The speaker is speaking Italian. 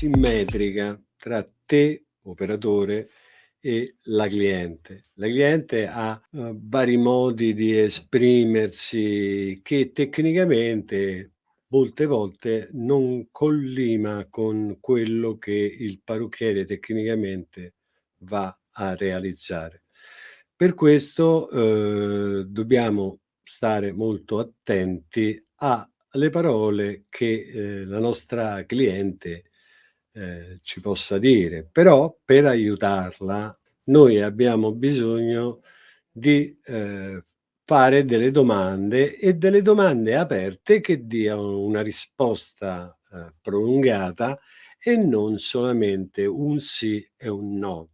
simmetrica tra te, operatore, e la cliente. La cliente ha uh, vari modi di esprimersi che tecnicamente molte volte non collima con quello che il parrucchiere tecnicamente va a realizzare. Per questo eh, dobbiamo stare molto attenti alle parole che eh, la nostra cliente eh, ci possa dire, però per aiutarla noi abbiamo bisogno di eh, fare delle domande e delle domande aperte che diano una risposta eh, prolungata e non solamente un sì e un no.